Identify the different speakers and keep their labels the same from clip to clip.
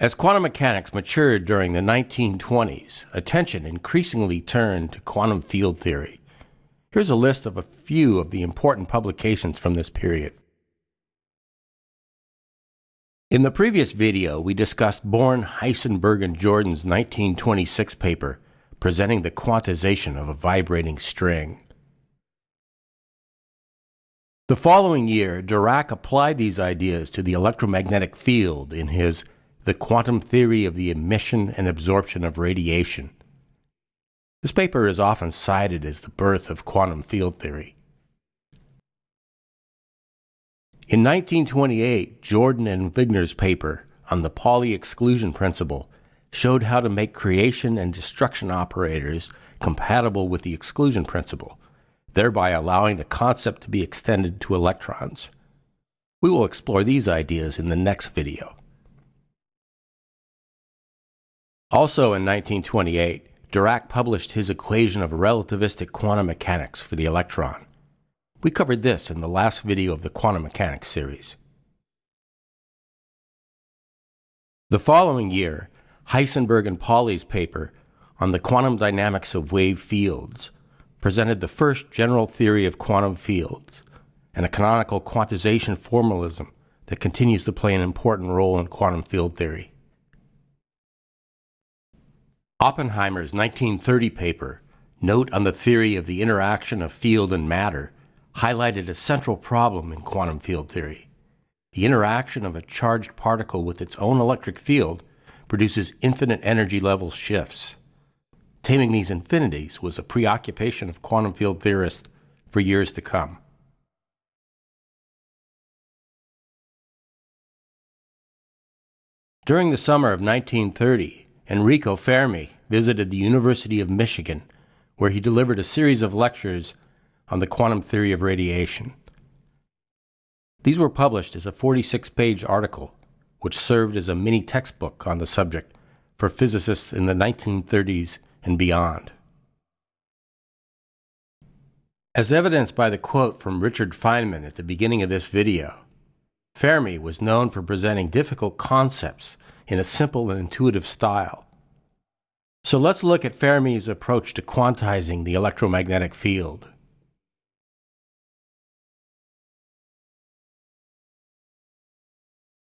Speaker 1: As quantum mechanics matured during the 1920s, attention increasingly turned to quantum field theory. Here's a list of a few of the important publications from this period. In the previous video, we discussed Born, Heisenberg, and Jordan's 1926 paper presenting the quantization of a vibrating string. The following year, Dirac applied these ideas to the electromagnetic field in his the quantum theory of the emission and absorption of radiation. This paper is often cited as the birth of quantum field theory. In 1928, Jordan and Wigner's paper on the Pauli exclusion principle showed how to make creation and destruction operators compatible with the exclusion principle, thereby allowing the concept to be extended to electrons. We will explore these ideas in the next video. Also in 1928, Dirac published his equation of relativistic quantum mechanics for the electron. We covered this in the last video of the quantum mechanics series. The following year, Heisenberg and Pauli's paper on the quantum dynamics of wave fields presented the first general theory of quantum fields and a canonical quantization formalism that continues to play an important role in quantum field theory. Oppenheimer's 1930 paper, Note on the Theory of the Interaction of Field and Matter, highlighted a central problem in quantum field theory. The interaction of a charged particle with its own electric field produces infinite energy level shifts. Taming these infinities was a preoccupation of quantum field theorists for years to come. During the summer of 1930, Enrico Fermi visited the University of Michigan, where he delivered a series of lectures on the quantum theory of radiation. These were published as a 46 page article, which served as a mini textbook on the subject for physicists in the 1930s and beyond. As evidenced by the quote from Richard Feynman at the beginning of this video, Fermi was known for presenting difficult concepts in a simple and intuitive style. So let's look at Fermi's approach to quantizing the electromagnetic field.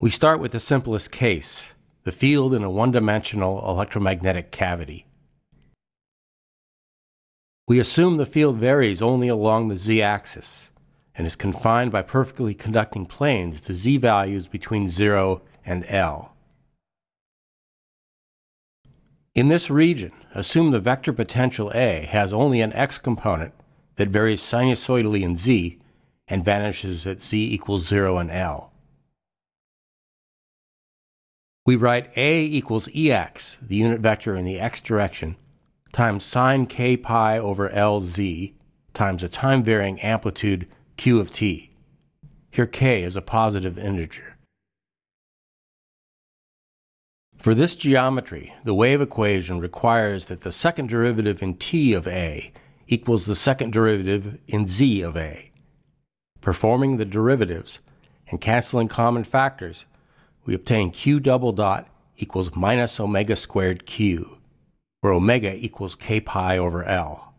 Speaker 1: We start with the simplest case, the field in a one-dimensional electromagnetic cavity. We assume the field varies only along the z-axis and is confined by perfectly conducting planes to z values between 0 and L. In this region, assume the vector potential A has only an x component that varies sinusoidally in z and vanishes at z equals 0 and L. We write A equals Ex, the unit vector in the x direction, times sine k pi over Lz times a time-varying amplitude q of t. Here k is a positive integer. For this geometry, the wave equation requires that the second derivative in t of a equals the second derivative in z of a. Performing the derivatives and canceling common factors, we obtain q double dot equals minus omega squared q, where omega equals k pi over L.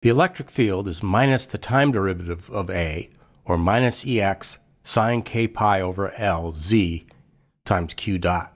Speaker 1: The electric field is minus the time derivative of A, or minus Ex sine k pi over L z times q dot.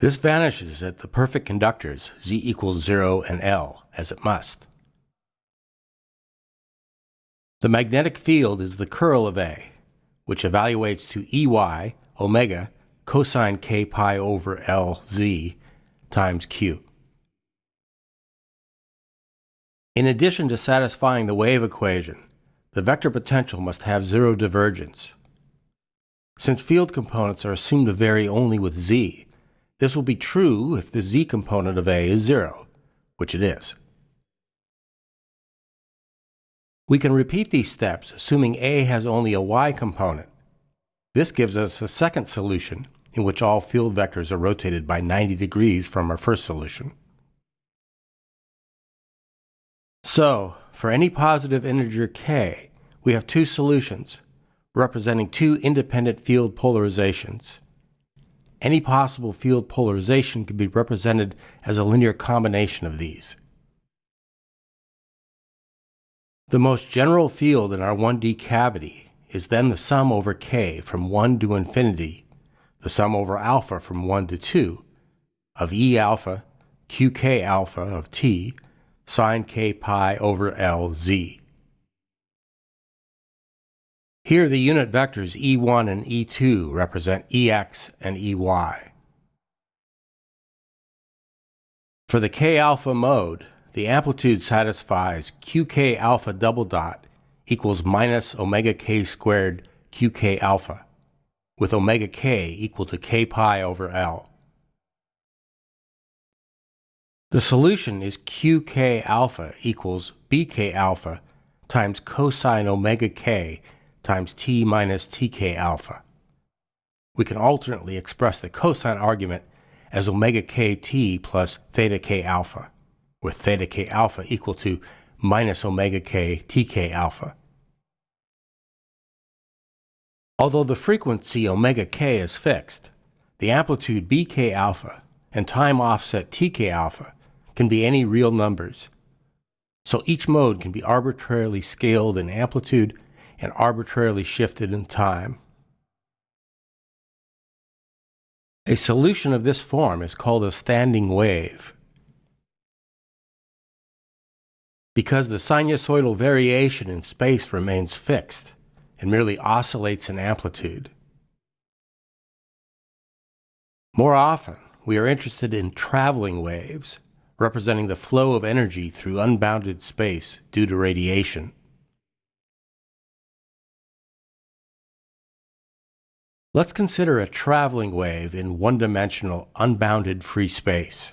Speaker 1: This vanishes at the perfect conductors z equals 0 and L, as it must. The magnetic field is the curl of A, which evaluates to Ey omega cosine k pi over Lz times q. In addition to satisfying the wave equation, the vector potential must have zero divergence. Since field components are assumed to vary only with z, this will be true if the z component of A is zero, which it is. We can repeat these steps assuming A has only a y component. This gives us a second solution in which all field vectors are rotated by 90 degrees from our first solution. So, for any positive integer k, we have two solutions, representing two independent field polarizations. Any possible field polarization can be represented as a linear combination of these. The most general field in our 1D cavity is then the sum over k from 1 to infinity, the sum over alpha from 1 to 2, of E alpha, qk alpha of t, sine k pi over L z. Here the unit vectors E1 and E2 represent EX and EY. For the k alpha mode, the amplitude satisfies qk alpha double dot equals minus omega k squared qk alpha, with omega k equal to k pi over L. The solution is qk alpha equals bk alpha times cosine omega k times t minus tk alpha. We can alternately express the cosine argument as omega kt plus theta k alpha with theta k alpha equal to minus omega k tk alpha. Although the frequency omega k is fixed, the amplitude bk alpha and time offset tk alpha can be any real numbers. So each mode can be arbitrarily scaled in amplitude and arbitrarily shifted in time. A solution of this form is called a standing wave. because the sinusoidal variation in space remains fixed and merely oscillates in amplitude. More often, we are interested in traveling waves, representing the flow of energy through unbounded space due to radiation. Let's consider a traveling wave in one-dimensional unbounded free space.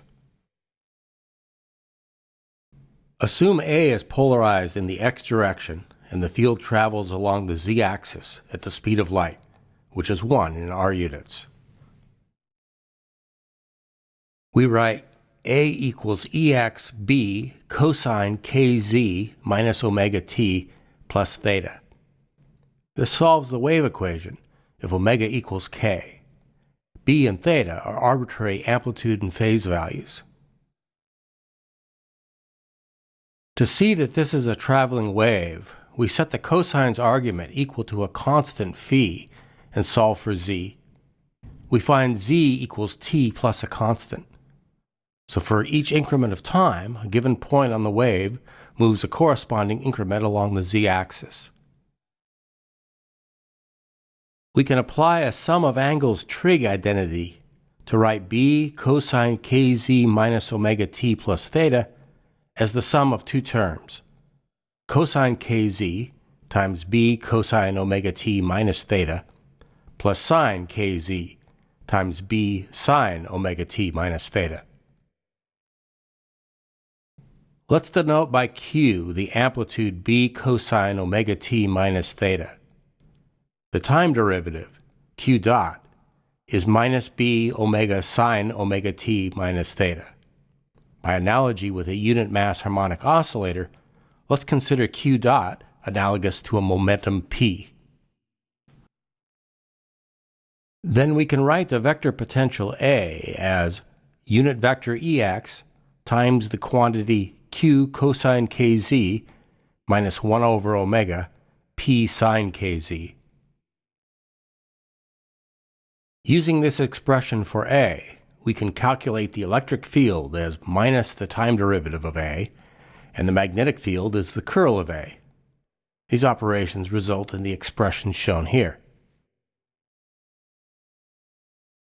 Speaker 1: Assume A is polarized in the x direction and the field travels along the z-axis at the speed of light, which is 1 in our units. We write A equals EXB cosine kz minus omega t plus theta. This solves the wave equation if omega equals k. B and theta are arbitrary amplitude and phase values. To see that this is a traveling wave, we set the cosine's argument equal to a constant phi and solve for z. We find z equals t plus a constant. So for each increment of time, a given point on the wave moves a corresponding increment along the z-axis. We can apply a sum of angles trig identity to write b cosine kz minus omega t plus theta as the sum of two terms, cosine kz times b cosine omega t minus theta plus sine kz times b sine omega t minus theta. Let's denote by q the amplitude b cosine omega t minus theta. The time derivative, q dot, is minus b omega sine omega t minus theta. By analogy with a unit mass harmonic oscillator, let's consider q dot analogous to a momentum p. Then we can write the vector potential A as unit vector Ex times the quantity q cosine kz minus 1 over omega p sine kz. Using this expression for A, we can calculate the electric field as minus the time derivative of A, and the magnetic field as the curl of A. These operations result in the expression shown here.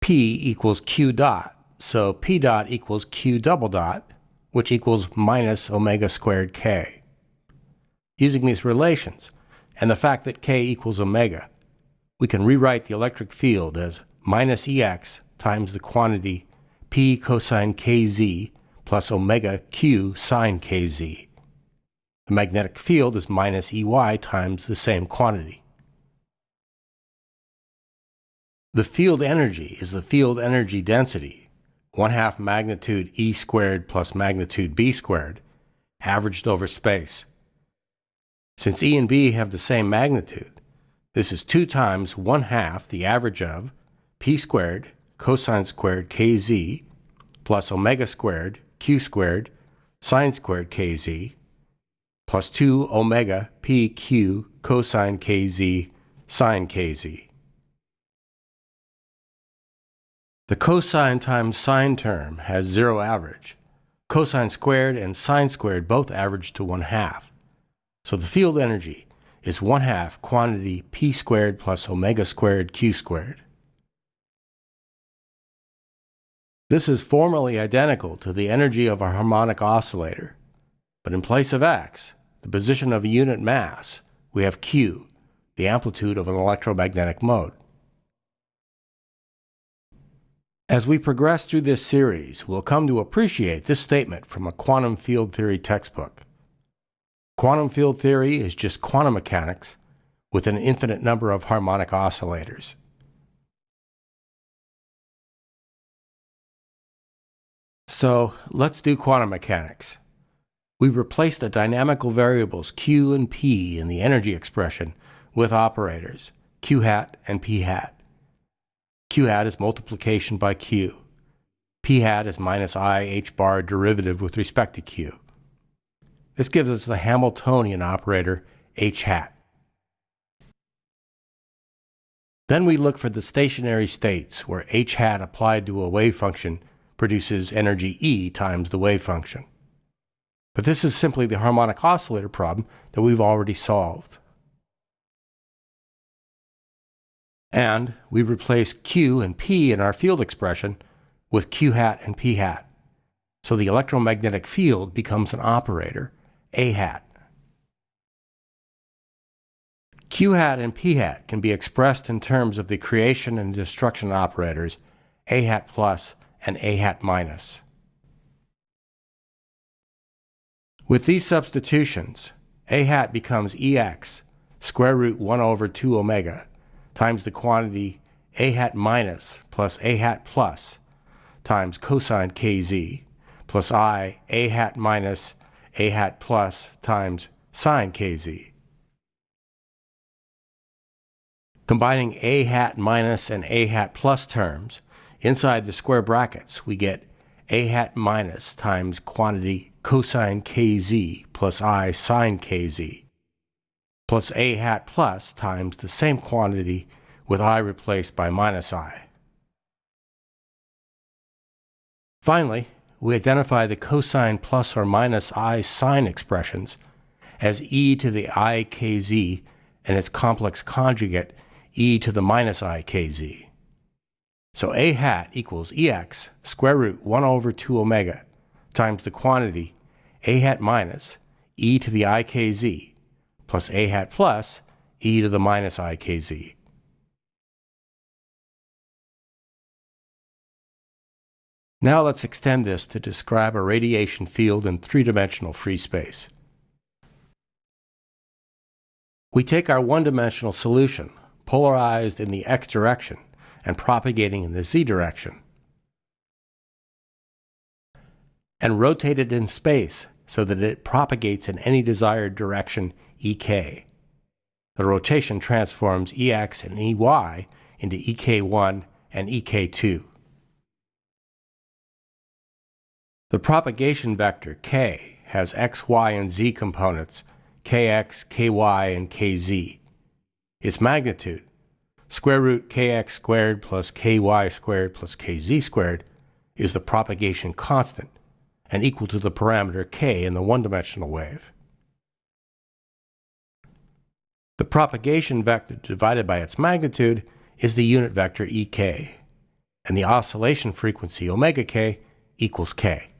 Speaker 1: P equals Q dot, so P dot equals Q double dot, which equals minus omega squared K. Using these relations, and the fact that K equals omega, we can rewrite the electric field as minus Ex times the quantity p cosine kz plus omega q sine kz. The magnetic field is minus Ey times the same quantity. The field energy is the field energy density, 1 half magnitude E squared plus magnitude B squared, averaged over space. Since E and B have the same magnitude, This is 2 times 1 half the average of p squared cosine squared kz plus omega squared q squared sine squared kz plus 2 omega pq cosine kz sine kz. The cosine times sine term has zero average. Cosine squared and sine squared both average to 1 half. So the field energy is 1 half quantity p squared plus omega squared q squared. This is formally identical to the energy of a harmonic oscillator, but in place of x, the position of a unit mass, we have q, the amplitude of an electromagnetic mode. As we progress through this series, we'll come to appreciate this statement from a quantum field theory textbook. Quantum field theory is just quantum mechanics with an infinite number of harmonic oscillators. So let's do quantum mechanics. We replace the dynamical variables q and p in the energy expression with operators, q hat and p hat. Q hat is multiplication by q. p hat is minus i h bar derivative with respect to q. This gives us the Hamiltonian operator h hat. Then we look for the stationary states where h hat applied to a wave function produces energy E times the wave function. But this is simply the harmonic oscillator problem that we've already solved. And we replace Q and P in our field expression with Q hat and P hat. So the electromagnetic field becomes an operator, A hat. Q hat and P hat can be expressed in terms of the creation and destruction operators A hat plus and a hat minus. With these substitutions, a hat becomes ex square root 1 over 2 omega times the quantity a hat minus plus a hat plus times cosine kz plus i a hat minus a hat plus times sine kz. Combining a hat minus and a hat plus terms, Inside the square brackets, we get a hat minus times quantity cosine kz plus i sine kz plus a hat plus times the same quantity with i replaced by minus i. Finally, we identify the cosine plus or minus i sine expressions as e to the ikz and its complex conjugate e to the minus ikz. So a hat equals ex square root 1 over 2 omega times the quantity a hat minus e to the ikz plus a hat plus e to the minus ikz. Now let's extend this to describe a radiation field in three-dimensional free space. We take our one-dimensional solution, polarized in the x direction, and propagating in the z direction. And rotate it in space so that it propagates in any desired direction ek. The rotation transforms ex and ey into ek1 and ek2. The propagation vector k has x, y, and z components kx, ky, and kz. Its magnitude square root kx squared plus ky squared plus kz squared is the propagation constant and equal to the parameter k in the one-dimensional wave. The propagation vector divided by its magnitude is the unit vector ek, and the oscillation frequency omega k equals k.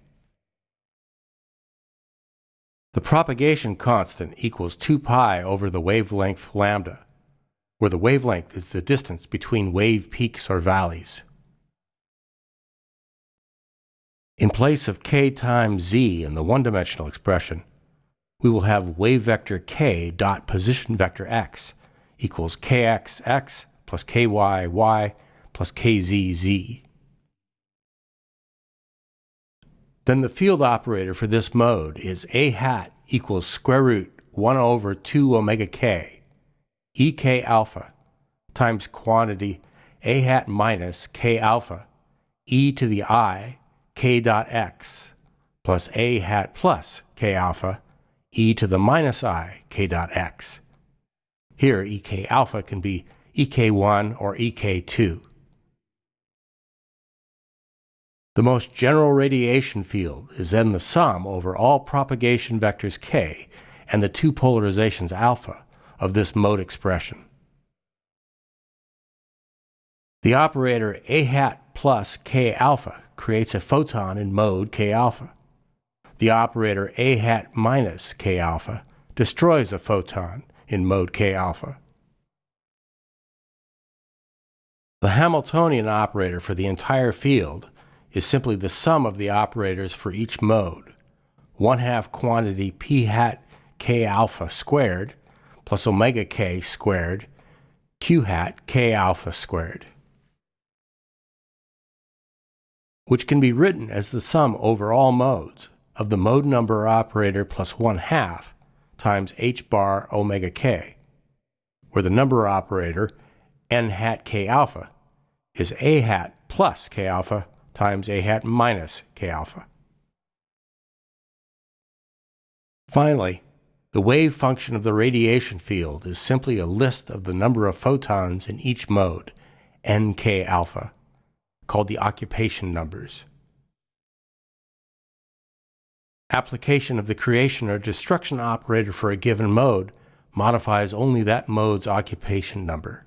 Speaker 1: The propagation constant equals 2 pi over the wavelength lambda, where the wavelength is the distance between wave peaks or valleys. In place of k times z in the one-dimensional expression, we will have wave vector k dot position vector x equals kxx plus kyy plus kzz. Then the field operator for this mode is a hat equals square root 1 over 2 omega k ek alpha times quantity a hat minus k alpha e to the i k dot x plus a hat plus k alpha e to the minus i k dot x. Here ek alpha can be ek1 or ek2. The most general radiation field is then the sum over all propagation vectors k and the two polarizations alpha of this mode expression. The operator a hat plus k alpha creates a photon in mode k alpha. The operator a hat minus k alpha destroys a photon in mode k alpha. The Hamiltonian operator for the entire field is simply the sum of the operators for each mode, 1 half quantity p hat k alpha squared plus omega k squared q hat k alpha squared, which can be written as the sum over all modes of the mode number operator plus 1 half times h bar omega k, where the number operator n hat k alpha is a hat plus k alpha times a hat minus k alpha. Finally, the wave function of the radiation field is simply a list of the number of photons in each mode, nk alpha, called the occupation numbers. Application of the creation or destruction operator for a given mode modifies only that mode's occupation number.